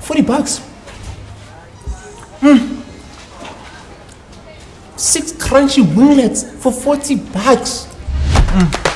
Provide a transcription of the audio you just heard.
40 bucks. Mm. Six crunchy winglets for 40 bucks. Mm.